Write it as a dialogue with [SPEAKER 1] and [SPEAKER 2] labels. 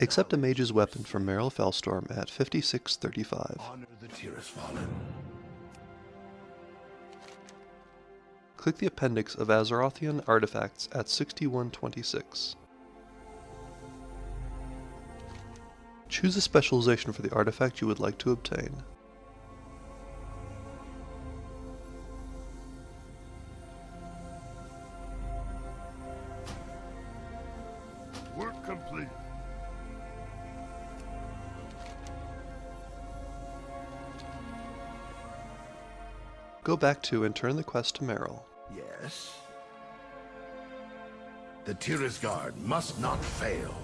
[SPEAKER 1] Accept a mage's weapon from Meryl Felstorm at 5635.
[SPEAKER 2] Honor the
[SPEAKER 1] Click the appendix of Azerothian artifacts at 6126. Choose a specialization for the artifact you would like to obtain. Go back to and turn the quest to Meryl.
[SPEAKER 2] Yes. The Tirisgarde must not fail.